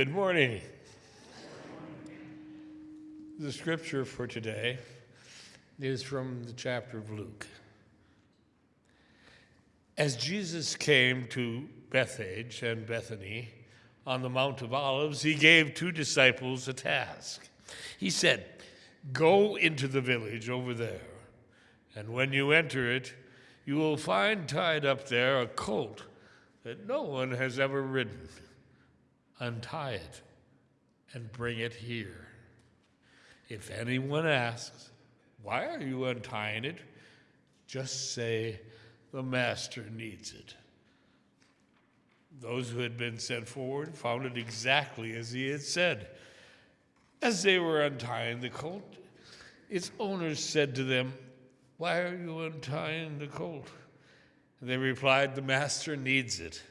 Good morning. The scripture for today is from the chapter of Luke. As Jesus came to Bethphage and Bethany on the Mount of Olives, he gave two disciples a task. He said, Go into the village over there, and when you enter it, you will find tied up there a colt that no one has ever ridden untie it and bring it here. If anyone asks, Why are you untying it? just say, The master needs it. Those who had been sent forward found it exactly as he had said. As they were untying the colt, its owners said to them, Why are you untying the colt? And they replied, The master needs it.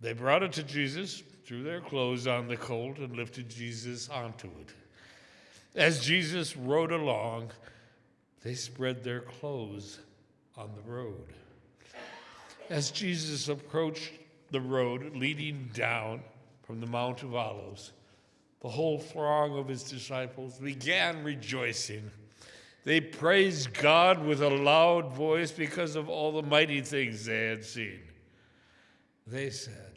They brought it to Jesus threw their clothes on the colt and lifted Jesus onto it. As Jesus rode along, they spread their clothes on the road. As Jesus approached the road leading down from the Mount of Olives, the whole throng of his disciples began rejoicing. They praised God with a loud voice because of all the mighty things they had seen. They said,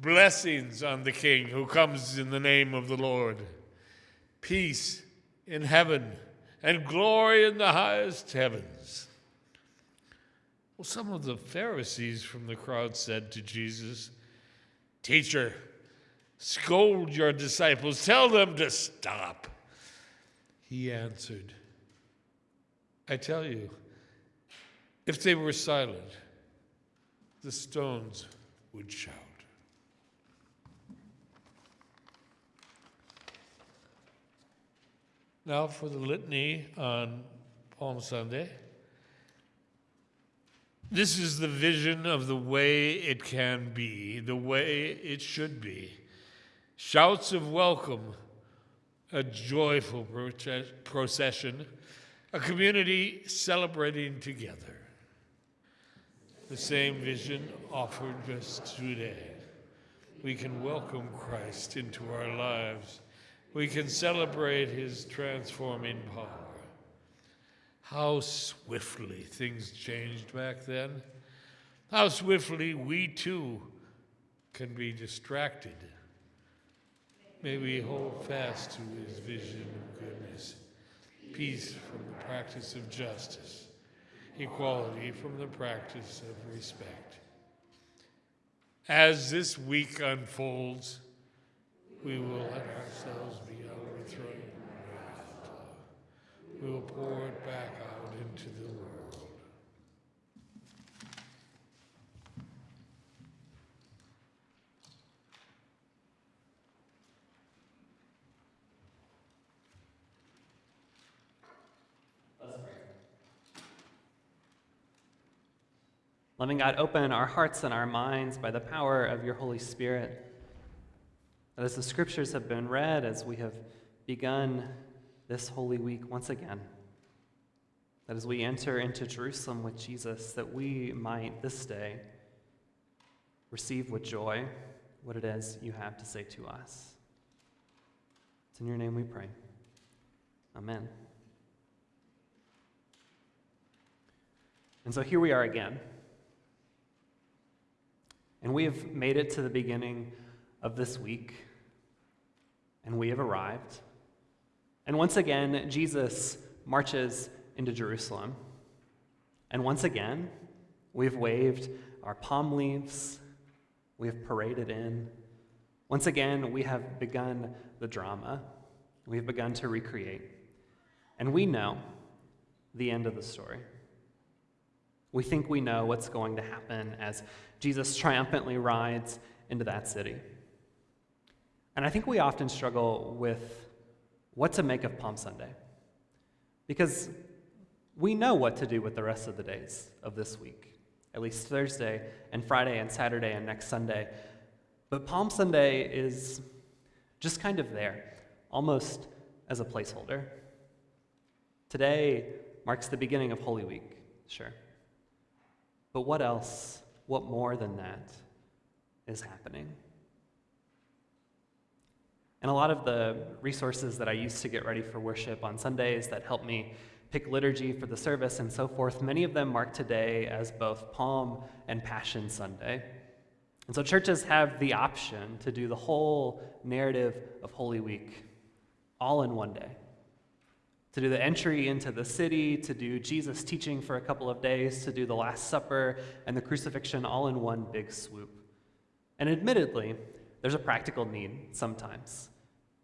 Blessings on the King who comes in the name of the Lord. Peace in heaven and glory in the highest heavens. Well, some of the Pharisees from the crowd said to Jesus, Teacher, scold your disciples, tell them to stop. He answered, I tell you, if they were silent, the stones would shout. Now for the litany on Palm Sunday. This is the vision of the way it can be, the way it should be. Shouts of welcome, a joyful procession, a community celebrating together. The same vision offered us today. We can welcome Christ into our lives we can celebrate his transforming power. How swiftly things changed back then. How swiftly we too can be distracted. May we hold fast to his vision of goodness, peace from the practice of justice, equality from the practice of respect. As this week unfolds, we will let ourselves be overthrown uh, We will pour it back out into the world. Let's pray. Loving God, open our hearts and our minds by the power of your Holy Spirit that as the scriptures have been read, as we have begun this Holy Week once again, that as we enter into Jerusalem with Jesus, that we might this day receive with joy what it is you have to say to us. It's in your name we pray. Amen. And so here we are again. And we have made it to the beginning of this week and we have arrived. And once again, Jesus marches into Jerusalem. And once again, we've waved our palm leaves, we have paraded in. Once again, we have begun the drama, we've begun to recreate. And we know the end of the story. We think we know what's going to happen as Jesus triumphantly rides into that city. And I think we often struggle with what to make of Palm Sunday. Because we know what to do with the rest of the days of this week, at least Thursday and Friday and Saturday and next Sunday. But Palm Sunday is just kind of there, almost as a placeholder. Today marks the beginning of Holy Week, sure. But what else, what more than that is happening? And a lot of the resources that I use to get ready for worship on Sundays that help me pick liturgy for the service and so forth, many of them mark today as both Palm and Passion Sunday. And so churches have the option to do the whole narrative of Holy Week all in one day. To do the entry into the city, to do Jesus teaching for a couple of days, to do the Last Supper and the crucifixion all in one big swoop. And admittedly, there's a practical need sometimes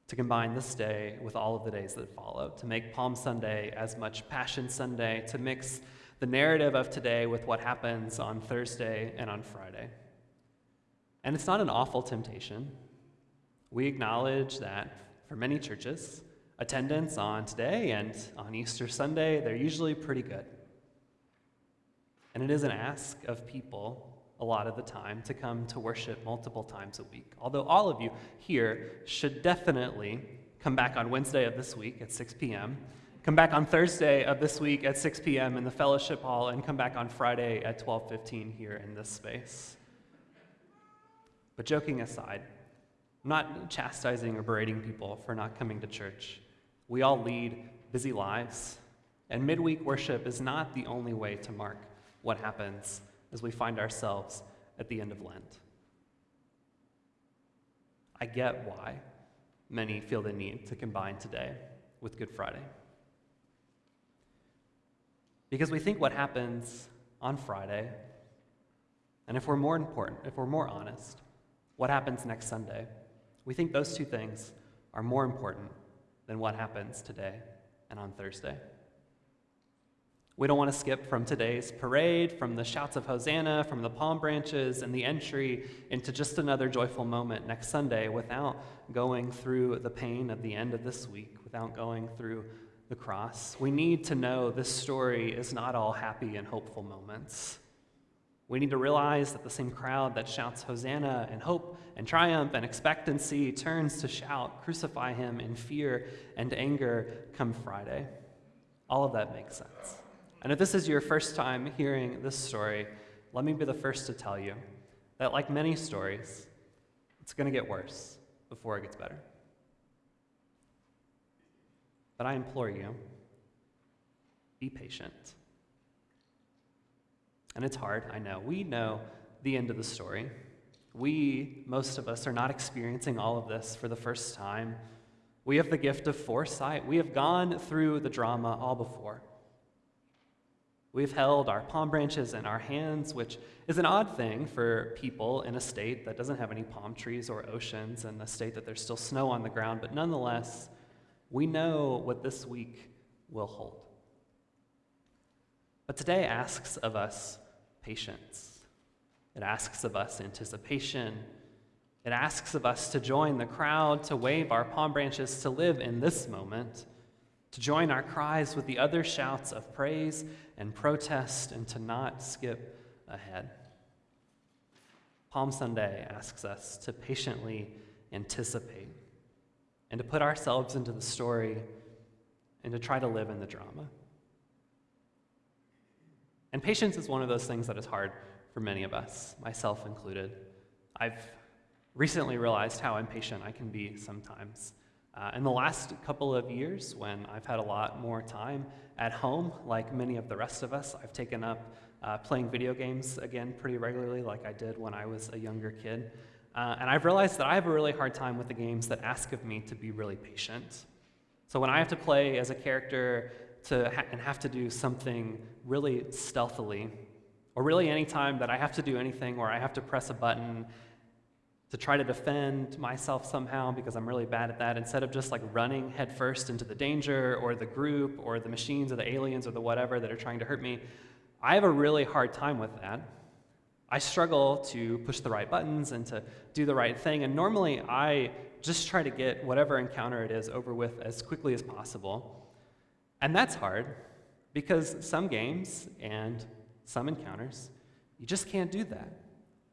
to combine this day with all of the days that follow, to make Palm Sunday as much Passion Sunday, to mix the narrative of today with what happens on Thursday and on Friday. And it's not an awful temptation. We acknowledge that for many churches, attendance on today and on Easter Sunday, they're usually pretty good. And it is an ask of people a lot of the time to come to worship multiple times a week. Although all of you here should definitely come back on Wednesday of this week at 6 p.m., come back on Thursday of this week at 6 p.m. in the fellowship hall, and come back on Friday at 12:15 here in this space. But joking aside, I'm not chastising or berating people for not coming to church. We all lead busy lives, and midweek worship is not the only way to mark what happens as we find ourselves at the end of Lent. I get why many feel the need to combine today with Good Friday. Because we think what happens on Friday, and if we're more important, if we're more honest, what happens next Sunday, we think those two things are more important than what happens today and on Thursday. We don't want to skip from today's parade, from the shouts of Hosanna, from the palm branches, and the entry into just another joyful moment next Sunday without going through the pain of the end of this week, without going through the cross. We need to know this story is not all happy and hopeful moments. We need to realize that the same crowd that shouts Hosanna and hope and triumph and expectancy turns to shout, Crucify him in fear and anger come Friday. All of that makes sense. And if this is your first time hearing this story, let me be the first to tell you that, like many stories, it's going to get worse before it gets better. But I implore you be patient. And it's hard, I know. We know the end of the story. We, most of us, are not experiencing all of this for the first time. We have the gift of foresight. We have gone through the drama all before. We've held our palm branches in our hands, which is an odd thing for people in a state that doesn't have any palm trees or oceans and a state that there's still snow on the ground, but nonetheless, we know what this week will hold. But today asks of us patience. It asks of us anticipation. It asks of us to join the crowd, to wave our palm branches, to live in this moment, to join our cries with the other shouts of praise and protest, and to not skip ahead. Palm Sunday asks us to patiently anticipate and to put ourselves into the story and to try to live in the drama. And patience is one of those things that is hard for many of us, myself included. I've recently realized how impatient I can be sometimes. Uh, in the last couple of years, when I've had a lot more time at home, like many of the rest of us, I've taken up uh, playing video games again pretty regularly, like I did when I was a younger kid. Uh, and I've realized that I have a really hard time with the games that ask of me to be really patient. So when I have to play as a character to ha- and have to do something really stealthily, or really any time that I have to do anything where I have to press a button to try to defend myself somehow because I'm really bad at that, instead of just like running headfirst into the danger or the group or the machines or the aliens or the whatever that are trying to hurt me, I have a really hard time with that. I struggle to push the right buttons and to do the right thing, and normally I just try to get whatever encounter it is over with as quickly as possible. And that's hard because some games and some encounters, you just can't do that.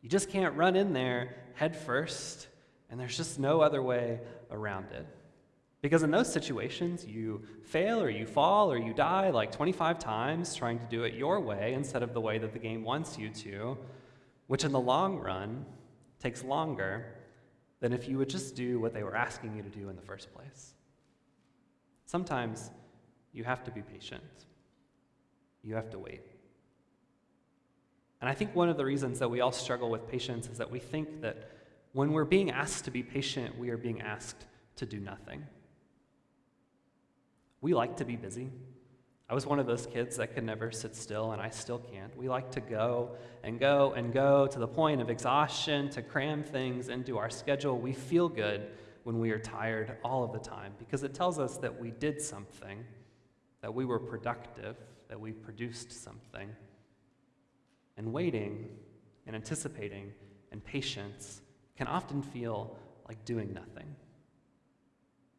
You just can't run in there head first, and there's just no other way around it. Because in those situations, you fail or you fall or you die like 25 times trying to do it your way instead of the way that the game wants you to, which in the long run takes longer than if you would just do what they were asking you to do in the first place. Sometimes you have to be patient, you have to wait. And I think one of the reasons that we all struggle with patience is that we think that when we're being asked to be patient, we are being asked to do nothing. We like to be busy. I was one of those kids that could never sit still, and I still can't. We like to go and go and go to the point of exhaustion, to cram things into our schedule. We feel good when we are tired all of the time because it tells us that we did something, that we were productive, that we produced something. And waiting and anticipating and patience can often feel like doing nothing.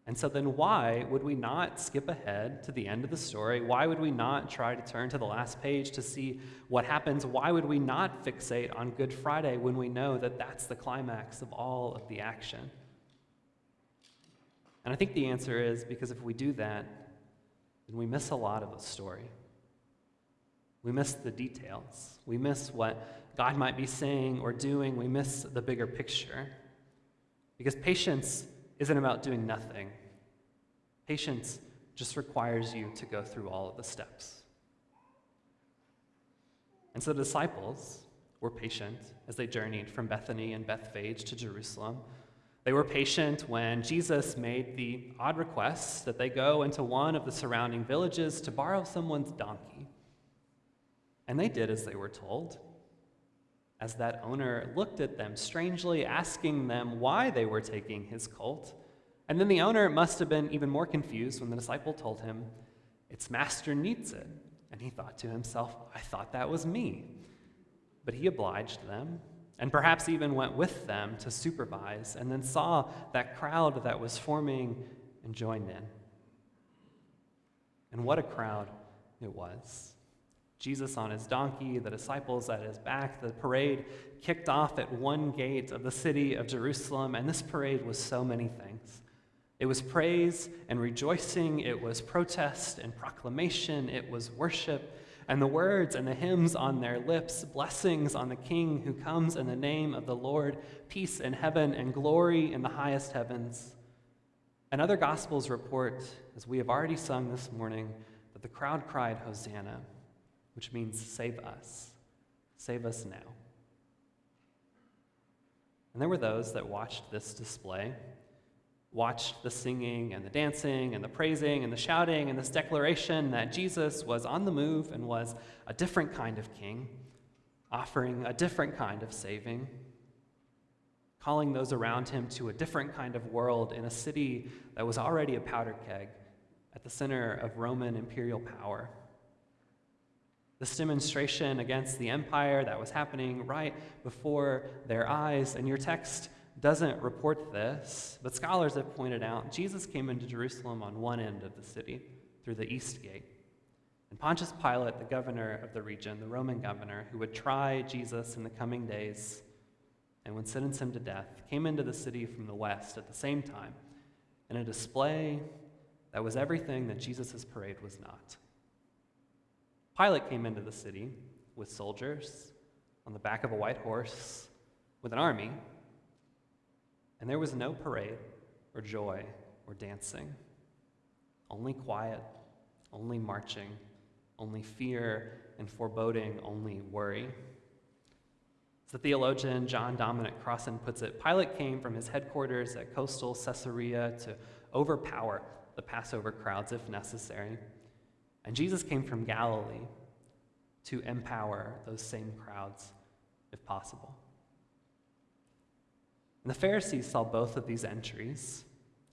And so then, why would we not skip ahead to the end of the story? Why would we not try to turn to the last page to see what happens? Why would we not fixate on Good Friday when we know that that's the climax of all of the action? And I think the answer is because if we do that, then we miss a lot of the story. We miss the details. We miss what God might be saying or doing. We miss the bigger picture. Because patience isn't about doing nothing. Patience just requires you to go through all of the steps. And so the disciples were patient as they journeyed from Bethany and Bethphage to Jerusalem. They were patient when Jesus made the odd request that they go into one of the surrounding villages to borrow someone's donkey. And they did as they were told as that owner looked at them strangely, asking them why they were taking his colt. And then the owner must have been even more confused when the disciple told him, Its master needs it. And he thought to himself, I thought that was me. But he obliged them, and perhaps even went with them to supervise, and then saw that crowd that was forming and joined in. And what a crowd it was. Jesus on his donkey, the disciples at his back. The parade kicked off at one gate of the city of Jerusalem, and this parade was so many things. It was praise and rejoicing, it was protest and proclamation, it was worship, and the words and the hymns on their lips, blessings on the King who comes in the name of the Lord, peace in heaven and glory in the highest heavens. And other Gospels report, as we have already sung this morning, that the crowd cried, Hosanna which means save us. Save us now. And there were those that watched this display, watched the singing and the dancing and the praising and the shouting and this declaration that Jesus was on the move and was a different kind of king, offering a different kind of saving, calling those around him to a different kind of world in a city that was already a powder keg at the center of Roman imperial power. This demonstration against the empire that was happening right before their eyes. And your text doesn't report this, but scholars have pointed out Jesus came into Jerusalem on one end of the city through the east gate. And Pontius Pilate, the governor of the region, the Roman governor, who would try Jesus in the coming days and would sentence him to death, came into the city from the west at the same time in a display that was everything that Jesus' parade was not. Pilate came into the city with soldiers on the back of a white horse with an army, and there was no parade or joy or dancing, only quiet, only marching, only fear and foreboding, only worry. As the theologian John Dominic Crossan puts it, Pilate came from his headquarters at coastal Caesarea to overpower the Passover crowds if necessary. And Jesus came from Galilee to empower those same crowds if possible. And the Pharisees saw both of these entries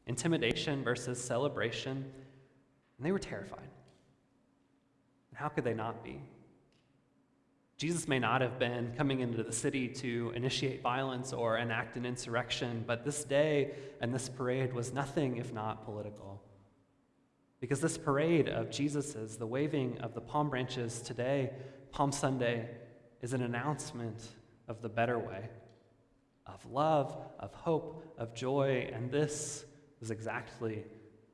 intimidation versus celebration, and they were terrified. And how could they not be? Jesus may not have been coming into the city to initiate violence or enact an insurrection, but this day and this parade was nothing if not political. Because this parade of Jesus's, the waving of the palm branches today, Palm Sunday, is an announcement of the better way of love, of hope, of joy, and this was exactly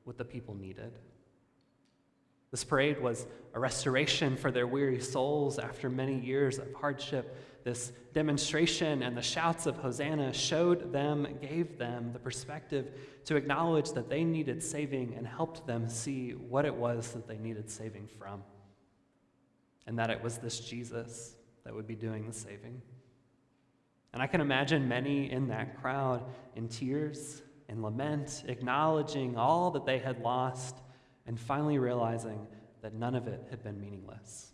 what the people needed. This parade was a restoration for their weary souls after many years of hardship. This demonstration and the shouts of Hosanna showed them, gave them the perspective to acknowledge that they needed saving and helped them see what it was that they needed saving from. And that it was this Jesus that would be doing the saving. And I can imagine many in that crowd in tears, in lament, acknowledging all that they had lost, and finally realizing that none of it had been meaningless.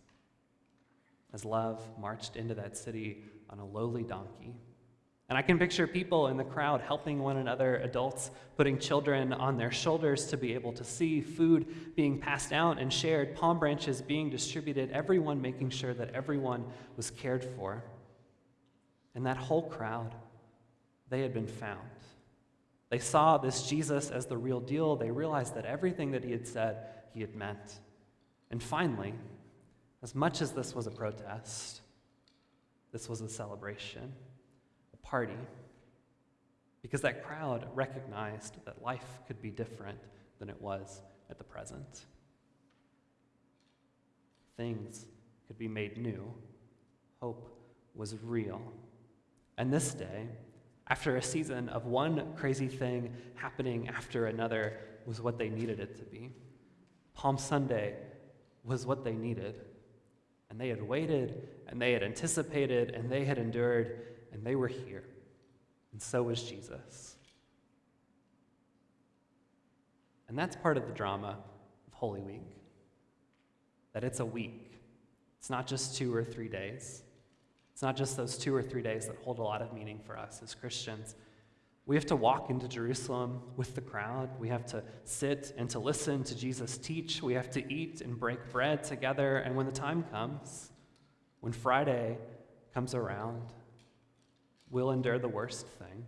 As love marched into that city on a lowly donkey. And I can picture people in the crowd helping one another, adults putting children on their shoulders to be able to see, food being passed out and shared, palm branches being distributed, everyone making sure that everyone was cared for. And that whole crowd, they had been found. They saw this Jesus as the real deal. They realized that everything that he had said, he had meant. And finally, as much as this was a protest, this was a celebration, a party, because that crowd recognized that life could be different than it was at the present. Things could be made new. Hope was real. And this day, after a season of one crazy thing happening after another, was what they needed it to be. Palm Sunday was what they needed. And they had waited, and they had anticipated, and they had endured, and they were here. And so was Jesus. And that's part of the drama of Holy Week that it's a week, it's not just two or three days. Not just those two or three days that hold a lot of meaning for us as Christians. We have to walk into Jerusalem with the crowd. We have to sit and to listen to Jesus teach. We have to eat and break bread together. And when the time comes, when Friday comes around, we'll endure the worst thing.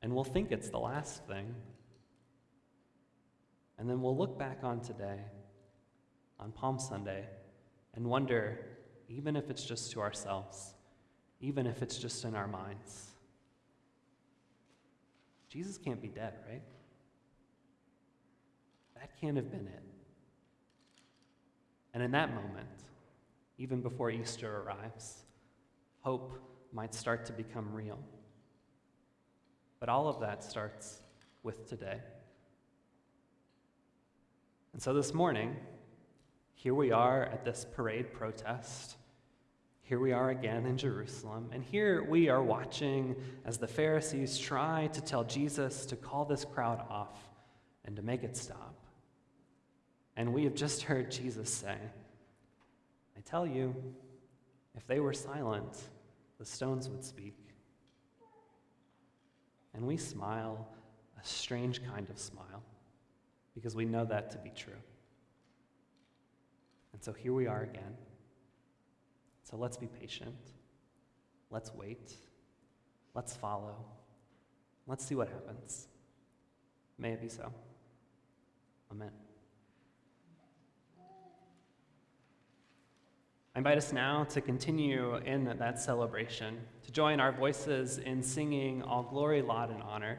And we'll think it's the last thing. And then we'll look back on today, on Palm Sunday, and wonder even if it's just to ourselves, even if it's just in our minds. Jesus can't be dead, right? That can't have been it. And in that moment, even before Easter arrives, hope might start to become real. But all of that starts with today. And so this morning, here we are at this parade protest. Here we are again in Jerusalem. And here we are watching as the Pharisees try to tell Jesus to call this crowd off and to make it stop. And we have just heard Jesus say, I tell you, if they were silent, the stones would speak. And we smile a strange kind of smile because we know that to be true. And so here we are again. So let's be patient. Let's wait. Let's follow. Let's see what happens. May it be so. Amen. I invite us now to continue in that celebration, to join our voices in singing All Glory, Laud, and Honor.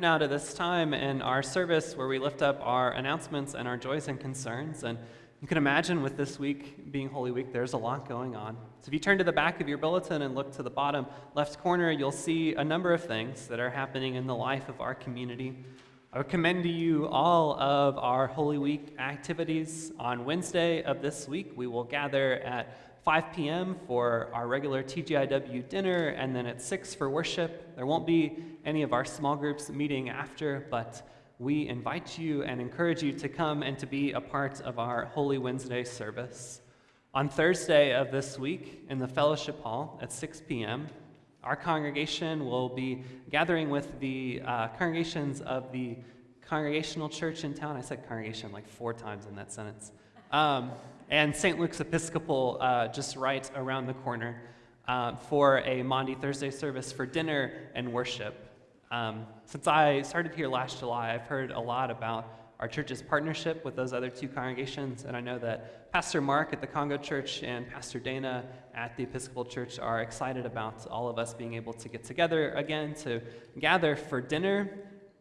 Now to this time in our service where we lift up our announcements and our joys and concerns. And you can imagine with this week being Holy Week, there's a lot going on. So if you turn to the back of your bulletin and look to the bottom left corner, you'll see a number of things that are happening in the life of our community. I would commend to you all of our Holy Week activities. On Wednesday of this week, we will gather at 5 p.m. for our regular TGIW dinner, and then at 6 for worship. There won't be any of our small groups meeting after, but we invite you and encourage you to come and to be a part of our Holy Wednesday service. On Thursday of this week, in the fellowship hall at 6 p.m., our congregation will be gathering with the uh, congregations of the Congregational Church in town. I said congregation like four times in that sentence. Um, and St. Luke's Episcopal uh, just right around the corner uh, for a Maundy Thursday service for dinner and worship. Um, since I started here last July, I've heard a lot about our church's partnership with those other two congregations, and I know that Pastor Mark at the Congo Church and Pastor Dana at the Episcopal Church are excited about all of us being able to get together again to gather for dinner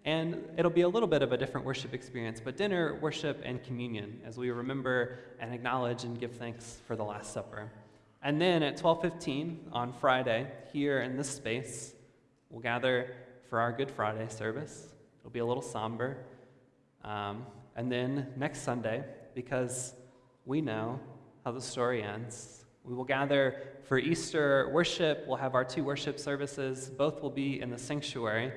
and it'll be a little bit of a different worship experience, but dinner, worship, and communion as we remember and acknowledge and give thanks for the Last Supper. And then at 12:15 on Friday, here in this space, we'll gather for our Good Friday service. It'll be a little somber. Um, and then next Sunday, because we know how the story ends, we will gather for Easter worship. We'll have our two worship services. Both will be in the sanctuary.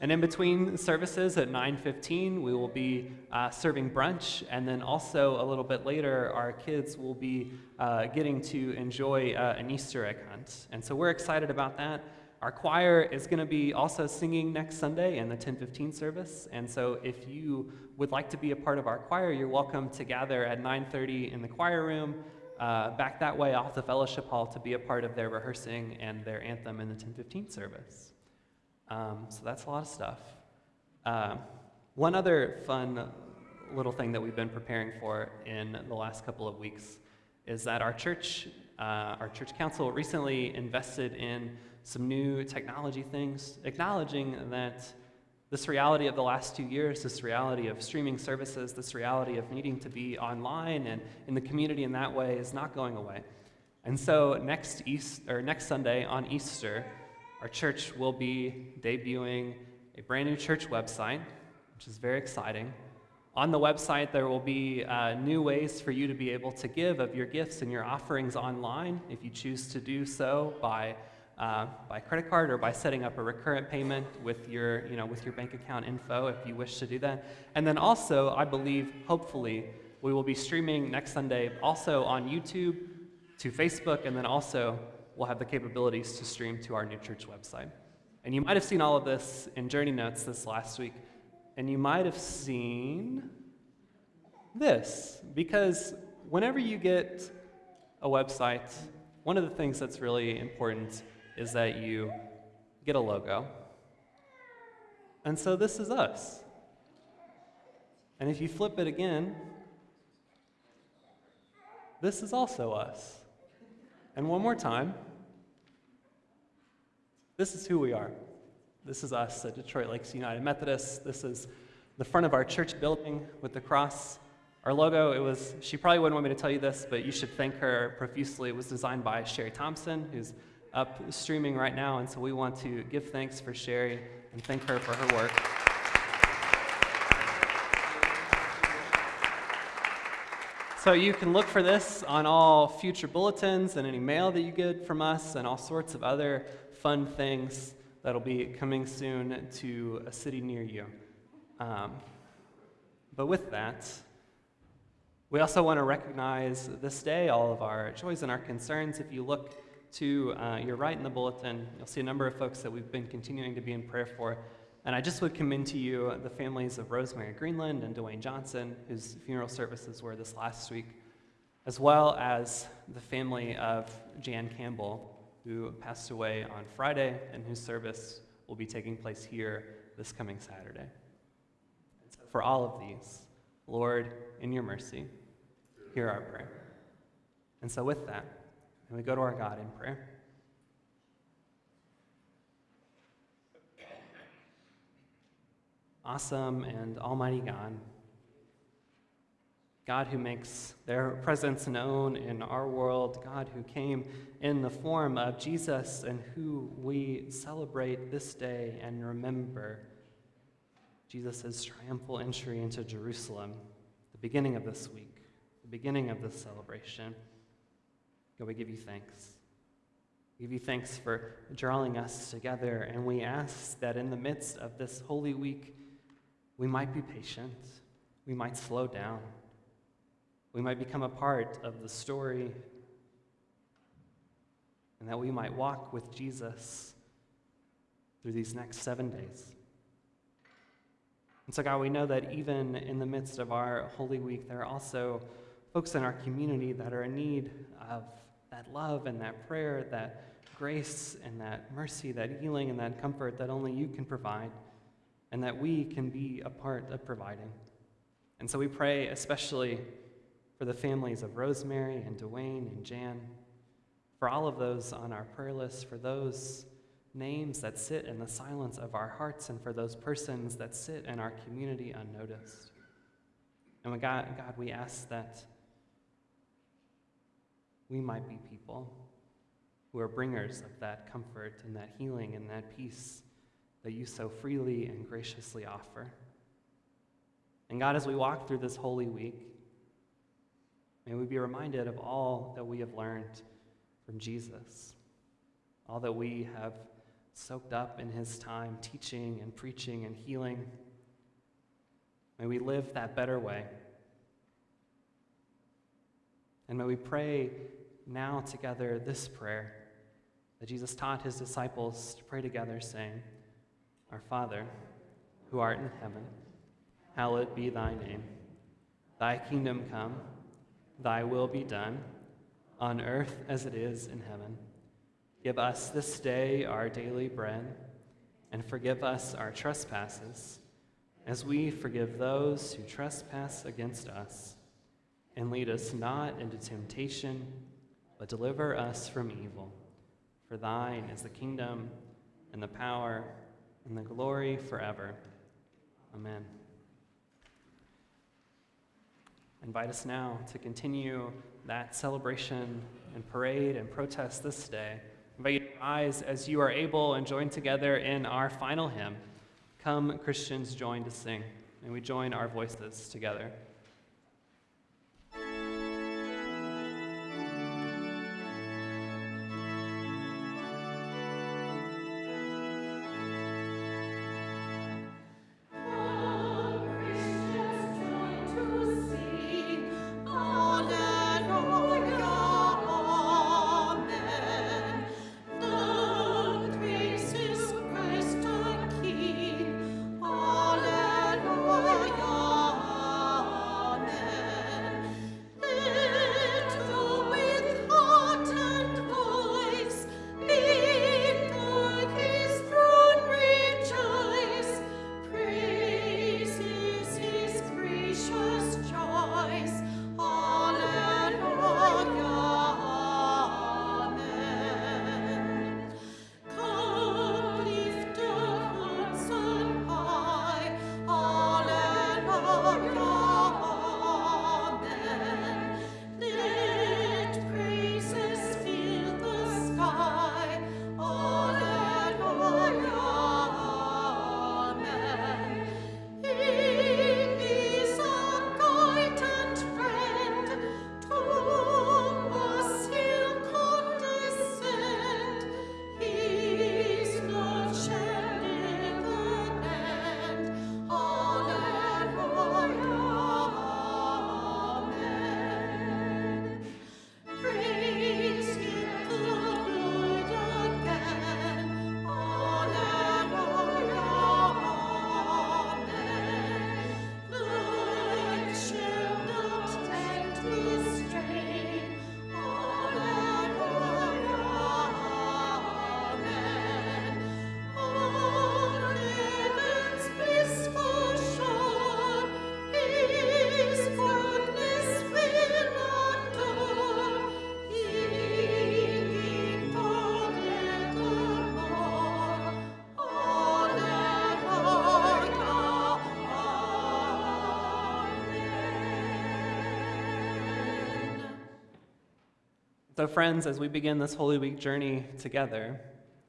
And in between services at 9:15, we will be uh, serving brunch, and then also a little bit later, our kids will be uh, getting to enjoy uh, an Easter egg hunt. And so we're excited about that. Our choir is going to be also singing next Sunday in the 10:15 service, and so if you would like to be a part of our choir, you're welcome to gather at 9:30 in the choir room. Uh, back that way off the fellowship hall to be a part of their rehearsing and their anthem in the 1015 service. Um, so that's a lot of stuff. Uh, one other fun little thing that we've been preparing for in the last couple of weeks is that our church, uh, our church council recently invested in some new technology things, acknowledging that this reality of the last two years, this reality of streaming services, this reality of needing to be online and in the community in that way is not going away. And so next East or next Sunday on Easter, our church will be debuting a brand new church website, which is very exciting. On the website, there will be uh, new ways for you to be able to give of your gifts and your offerings online if you choose to do so by, uh, by credit card or by setting up a recurrent payment with your, you know, with your bank account info if you wish to do that. And then also, I believe, hopefully, we will be streaming next Sunday also on YouTube to Facebook and then also we'll have the capabilities to stream to our new church website. And you might have seen all of this in Journey Notes this last week. And you might have seen this, because whenever you get a website, one of the things that's really important is that you get a logo. And so this is us. And if you flip it again, this is also us. And one more time. This is who we are. This is us at Detroit Lakes United Methodist. This is the front of our church building with the cross. Our logo, it was, she probably wouldn't want me to tell you this, but you should thank her profusely. It was designed by Sherry Thompson, who's up streaming right now. And so we want to give thanks for Sherry and thank her for her work. So you can look for this on all future bulletins and any mail that you get from us and all sorts of other fun things that'll be coming soon to a city near you. Um, but with that, we also want to recognize this day all of our joys and our concerns. If you look to uh, your right in the bulletin, you'll see a number of folks that we've been continuing to be in prayer for. And I just would commend to you the families of Rosemary Greenland and Dwayne Johnson, whose funeral services were this last week, as well as the family of Jan Campbell, who passed away on Friday and whose service will be taking place here this coming Saturday. So for all of these, Lord, in your mercy, hear our prayer. And so, with that, and we go to our God in prayer. Awesome and Almighty God, God who makes their presence known in our world, God who came in the form of Jesus and who we celebrate this day and remember Jesus' triumphal entry into Jerusalem, the beginning of this week, the beginning of this celebration. God, we give you thanks. We give you thanks for drawing us together, and we ask that in the midst of this holy week, we might be patient, we might slow down we might become a part of the story, and that we might walk with Jesus through these next seven days. And so, God, we know that even in the midst of our Holy Week, there are also folks in our community that are in need of that love and that prayer, that grace and that mercy, that healing and that comfort that only you can provide, and that we can be a part of providing. And so we pray especially for the families of Rosemary and Dwayne and Jan, for all of those on our prayer list, for those names that sit in the silence of our hearts, and for those persons that sit in our community unnoticed. And God, God, we ask that we might be people who are bringers of that comfort and that healing and that peace that you so freely and graciously offer. And God, as we walk through this holy week, May we be reminded of all that we have learned from Jesus, all that we have soaked up in his time teaching and preaching and healing. May we live that better way. And may we pray now together this prayer that Jesus taught his disciples to pray together, saying, Our Father, who art in heaven, hallowed be thy name. Thy kingdom come. Thy will be done, on earth as it is in heaven. Give us this day our daily bread, and forgive us our trespasses, as we forgive those who trespass against us. And lead us not into temptation, but deliver us from evil. For thine is the kingdom, and the power, and the glory forever. Amen invite us now to continue that celebration and parade and protest this day. Invite you to rise as you are able and join together in our final hymn. Come, Christians, join to sing. And we join our voices together. So, friends, as we begin this Holy Week journey together,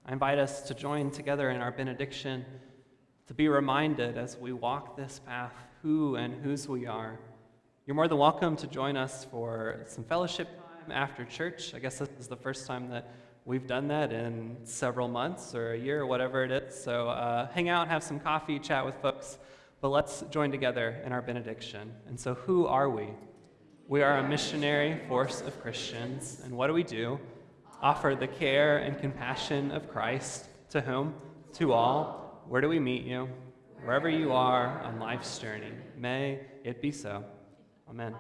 I invite us to join together in our benediction, to be reminded as we walk this path who and whose we are. You're more than welcome to join us for some fellowship time after church. I guess this is the first time that we've done that in several months or a year or whatever it is. So uh, hang out, have some coffee, chat with folks, but let's join together in our benediction. And so, who are we? We are a missionary force of Christians. And what do we do? Offer the care and compassion of Christ to whom? To all. Where do we meet you? Wherever you are on life's journey. May it be so. Amen.